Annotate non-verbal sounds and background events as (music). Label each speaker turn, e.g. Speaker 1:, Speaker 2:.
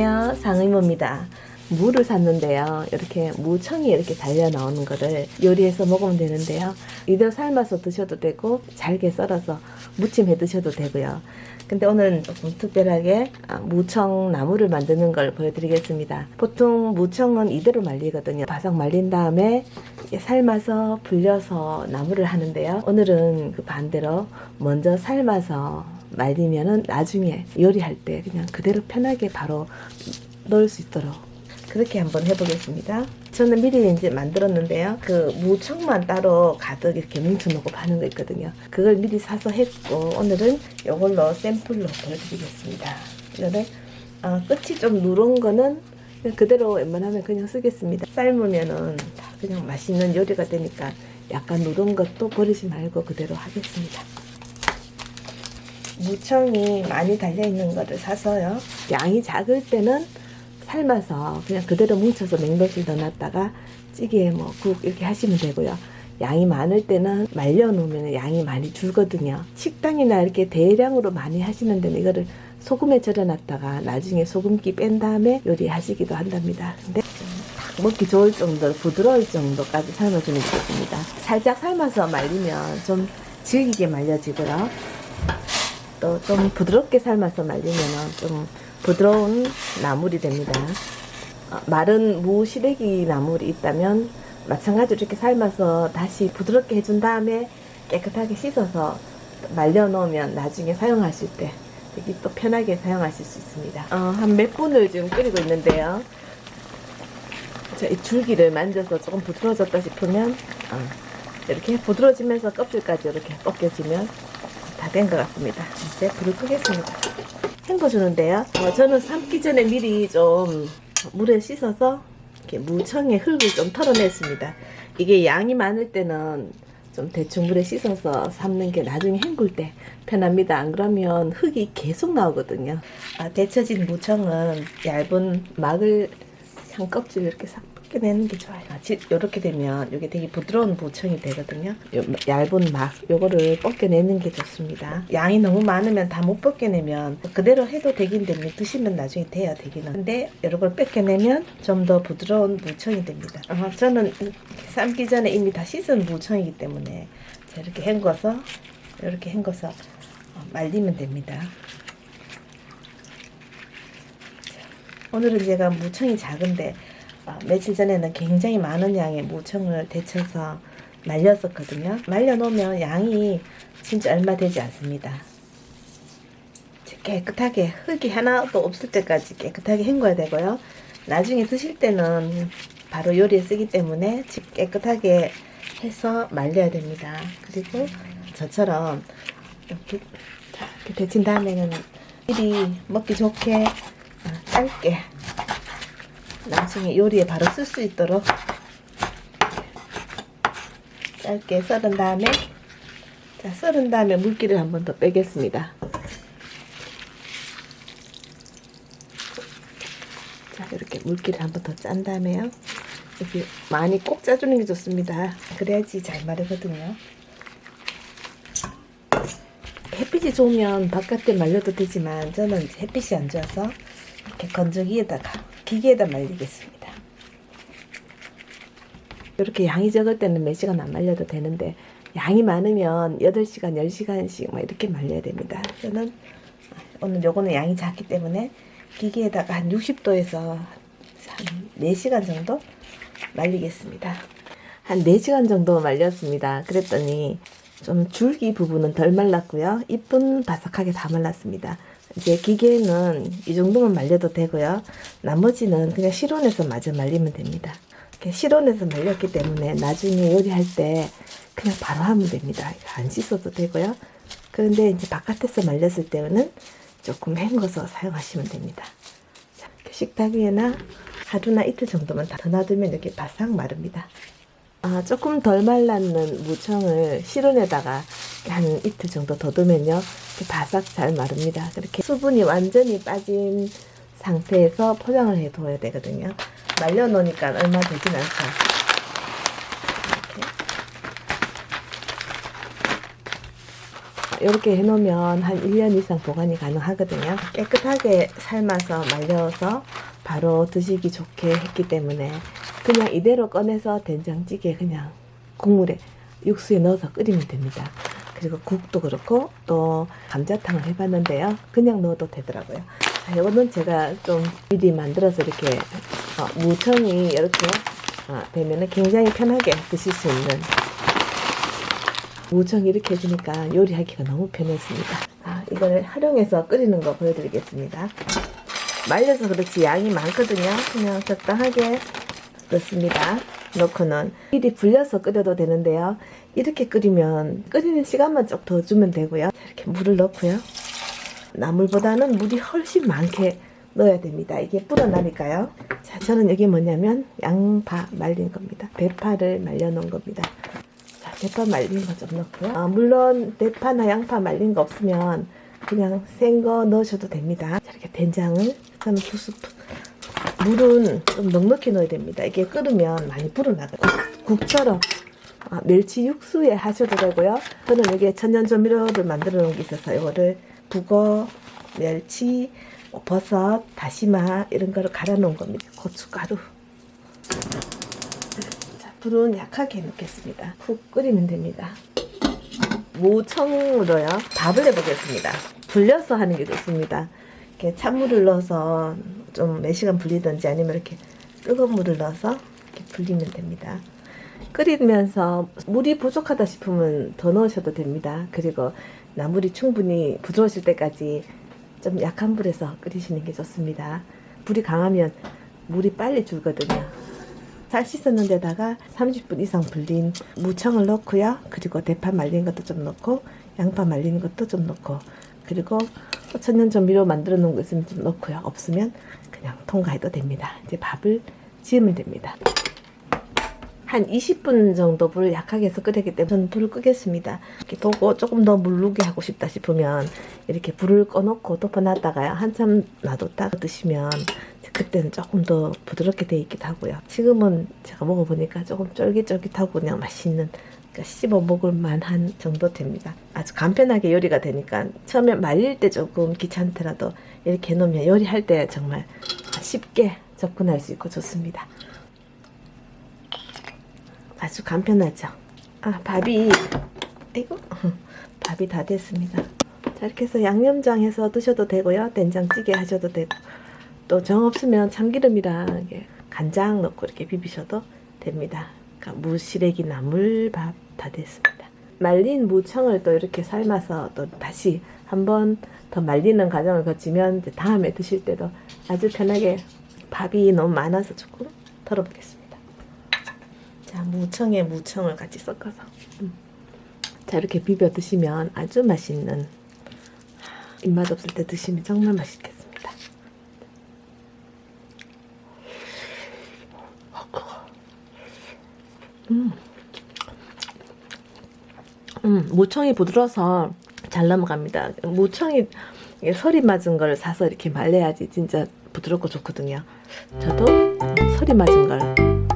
Speaker 1: 안녕하세요. 상의모입니다. 무를 샀는데요. 이렇게 무청이 이렇게 달려 나오는 거를 요리해서 먹으면 되는데요. 이대로 삶아서 드셔도 되고 잘게 썰어서 무침해 드셔도 되고요. 근데 오늘은 조금 특별하게 아, 무청 나물을 만드는 걸 보여드리겠습니다. 보통 무청은 이대로 말리거든요. 바삭 말린 다음에 삶아서 불려서 나물을 하는데요. 오늘은 그 반대로 먼저 삶아서 말리면은 나중에 요리할 때 그냥 그대로 편하게 바로 넣을 수 있도록 그렇게 한번 해보겠습니다. 저는 미리 이제 만들었는데요. 그 무청만 따로 가득 이렇게 뭉쳐놓고 파는 거 있거든요. 그걸 미리 사서 했고 오늘은 이걸로 샘플로 보여드리겠습니다. 이거는 어, 끝이 좀 누런 거는 그대로 웬만하면 그냥 쓰겠습니다. 삶으면은 다 그냥 맛있는 요리가 되니까 약간 누른 것도 버리지 말고 그대로 하겠습니다. 무청이 많이 달려있는 거를 사서요. 양이 작을 때는 삶아서 그냥 그대로 뭉쳐서 냉동실 넣어놨다가 찌개 뭐국 이렇게 하시면 되고요. 양이 많을 때는 말려 놓으면 양이 많이 줄거든요. 식당이나 이렇게 대량으로 많이 하시는 데는 이거를 소금에 절여놨다가 나중에 소금기 뺀 다음에 요리하시기도 한답니다. 근데 딱 먹기 좋을 정도, 부드러울 정도까지 삶아주면 좋습니다. 살짝 삶아서 말리면 좀 질기게 말려지고요. 또 좀 부드럽게 삶아서 말리면 좀 부드러운 나물이 됩니다. 어, 마른 무 시래기 나물이 있다면 마찬가지로 이렇게 삶아서 다시 부드럽게 해준 다음에 깨끗하게 씻어서 말려 놓으면 나중에 사용하실 때 되게 또 편하게 사용하실 수 있습니다. 어, 한 몇 분을 지금 끓이고 있는데요. 자, 이 줄기를 만져서 조금 부드러워졌다 싶으면 어, 이렇게 부드러워지면서 껍질까지 이렇게 벗겨지면 다 된 것 같습니다. 이제 불을 끄겠습니다. 헹궈주는데요. 어, 저는 삶기 전에 미리 좀 물에 씻어서 이렇게 무청의 흙을 좀 털어냈습니다. 이게 양이 많을 때는 좀 대충 물에 씻어서 삶는 게 나중에 헹굴 때 편합니다. 안 그러면 흙이 계속 나오거든요. 아, 데쳐진 무청은 얇은 막을 한 껍질 이렇게 싹 벗겨내는 게 좋아요. 아, 이렇게 되면 이게 되게 부드러운 무청이 되거든요. 요 얇은 막 요거를 벗겨내는 게 좋습니다. 양이 너무 많으면 다 못 벗겨내면 그대로 해도 되긴 됩니다. 드시면 나중에 돼야 되기는. 근데 이런 걸 벗겨내면 좀 더 부드러운 무청이 됩니다. 어, 저는 삶기 전에 이미 다 씻은 무청이기 때문에 자, 이렇게 헹궈서 이렇게 헹궈서 어, 말리면 됩니다. 오늘은 제가 무청이 작은데 어, 며칠 전에는 굉장히 많은 양의 무청을 데쳐서 말렸었거든요. 말려놓으면 양이 진짜 얼마 되지 않습니다. 깨끗하게 흙이 하나도 없을 때까지 깨끗하게 헹궈야 되고요. 나중에 드실 때는 바로 요리에 쓰기 때문에 깨끗하게 해서 말려야 됩니다. 그리고 저처럼 이렇게, 이렇게 데친 다음에는 미리 먹기 좋게 짧게 나중에 요리에 바로 쓸 수 있도록 짧게 썰은 다음에 자 썰은 다음에 물기를 한 번 더 빼겠습니다. 자 이렇게 물기를 한 번 더 짠 다음에요. 이렇게 많이 꼭 짜주는 게 좋습니다. 그래야지 잘 마르거든요. 햇빛이 좋으면 바깥에 말려도 되지만 저는 햇빛이 안 좋아서 이렇게 건조기에다가 기계에다 말리겠습니다. 이렇게 양이 적을 때는 몇 시간 안 말려도 되는데 양이 많으면 8시간, 10시간씩 막 이렇게 말려야 됩니다. 저는 오늘 요거는 양이 작기 때문에 기계에다가 한 60도에서 한 4시간 정도 말리겠습니다. 한 4시간 정도 말렸습니다. 그랬더니 좀 줄기 부분은 덜 말랐고요. 잎은 바삭하게 다 말랐습니다. 이제 기계는 이 정도만 말려도 되고요. 나머지는 그냥 실온에서 마저 말리면 됩니다. 이렇게 실온에서 말렸기 때문에 나중에 요리할 때 그냥 바로 하면 됩니다. 안 씻어도 되고요. 그런데 이제 바깥에서 말렸을 때는 조금 헹궈서 사용하시면 됩니다. 식탁 위에나 하루나 이틀 정도만 더 놔두면 이렇게 바싹 마릅니다. 아, 조금 덜 말랐는 무청을 실온에다가 한 이틀 정도 더 두면요. 바삭 잘 마릅니다. 그렇게 수분이 완전히 빠진 상태에서 포장을 해 둬야 되거든요. 말려 놓으니까 얼마 되진 않죠. 이렇게. 해놓으면 한 1년 이상 보관이 가능하거든요. 깨끗하게 삶아서 말려서 바로 드시기 좋게 했기 때문에 그냥 이대로 꺼내서 된장찌개 그냥 국물에 육수에 넣어서 끓이면 됩니다. 그리고 국도 그렇고 또 감자탕을 해봤는데요. 그냥 넣어도 되더라고요. 자, 이거는 제가 좀 미리 만들어서 이렇게 어, 무청이 이렇게 어, 되면 굉장히 편하게 드실 수 있는 무청 이렇게 해주니까 요리하기가 너무 편했습니다. 아, 이걸 활용해서 끓이는 거 보여드리겠습니다. 말려서 그렇지 양이 많거든요. 그냥 적당하게 넣습니다. 넣고는 미리 불려서 끓여도 되는데요. 이렇게 끓이면 끓이는 시간만 좀 더 주면 되고요. 이렇게 물을 넣고요. 나물보다는 물이 훨씬 많게 넣어야 됩니다. 이게 불어나니까요. 자, 저는 이게 뭐냐면 양파 말린 겁니다. 대파를 말려놓은 겁니다. 자, 대파 말린 거 좀 넣고요. 아, 물론 대파나 양파 말린 거 없으면 그냥 생 거 넣으셔도 됩니다. 자, 이렇게 된장을 저는 두 스푼. 물은 좀 넉넉히 넣어야 됩니다. 이게 끓으면 많이 불어나거든요. 국, 국처럼 아, 멸치 육수에 하셔도 되고요. 저는 여기에 천연조미료를 만들어 놓은 게 있어서 이거를 북어, 멸치, 뭐 버섯, 다시마 이런 거를 갈아 놓은 겁니다. 고춧가루. 자, 불은 약하게 넣겠습니다. 푹 끓이면 됩니다. 무청으로요. 밥을 해보겠습니다. 불려서 하는 게 좋습니다. 이렇게 찬물을 넣어서 좀 몇 시간 불리든지 아니면 이렇게 뜨거운 물을 넣어서 이렇게 불리면 됩니다. 끓이면서 물이 부족하다 싶으면 더 넣으셔도 됩니다. 그리고 나물이 충분히 부드러워질 때까지 좀 약한 불에서 끓이시는 게 좋습니다. 불이 강하면 물이 빨리 줄거든요. 잘 씻었는 데다가 30분 이상 불린 무청을 넣고요. 그리고 대파 말린 것도 좀 넣고 양파 말린 것도 좀 넣고 그리고 천연조미료 만들어 놓은 거 있으면 좀 넣고요. 없으면 그냥 통과해도 됩니다. 이제 밥을 지으면 됩니다. 한 20분 정도 불을 약하게 해서 끓였기 때문에 저는 불을 끄겠습니다. 이렇게 보고 조금 더 물르게 하고 싶다 싶으면 이렇게 불을 꺼놓고 덮어놨다가요. 한참 놔뒀다가 드시면 그때는 조금 더 부드럽게 돼 있기도 하고요. 지금은 제가 먹어보니까 조금 쫄깃쫄깃하고 그냥 맛있는 그러니까 씹어 먹을 만한 정도 됩니다. 아주 간편하게 요리가 되니까 처음에 말릴 때 조금 귀찮더라도 이렇게 해놓으면 요리할 때 정말 쉽게 접근할 수 있고 좋습니다. 아주 간편하죠. 아 밥이 아이고 (laughs) 밥이 다 됐습니다. 자 이렇게 해서 양념장 해서 드셔도 되고요. 된장찌개 하셔도 되고 또 정 없으면 참기름이랑 간장 넣고 이렇게 비비셔도 됩니다. 그러니까 무시래기 나물밥 다 됐습니다. 말린 무청을 또 이렇게 삶아서 또 다시 한번 더 말리는 과정을 거치면 다음에 드실 때도 아주 편하게 밥이 너무 많아서 조금 덜어보겠습니다. 자, 무청에 무청을 같이 섞어서. 음. 자, 이렇게 비벼 드시면 아주 맛있는 입맛 없을 때 드시면 정말 맛있겠습니다. 음. 음, 무청이 부드러워서 잘 넘어갑니다. 이게 설이 맞은 걸 사서 이렇게 말려야지 진짜 부드럽고 좋거든요. 저도 설이 맞은 걸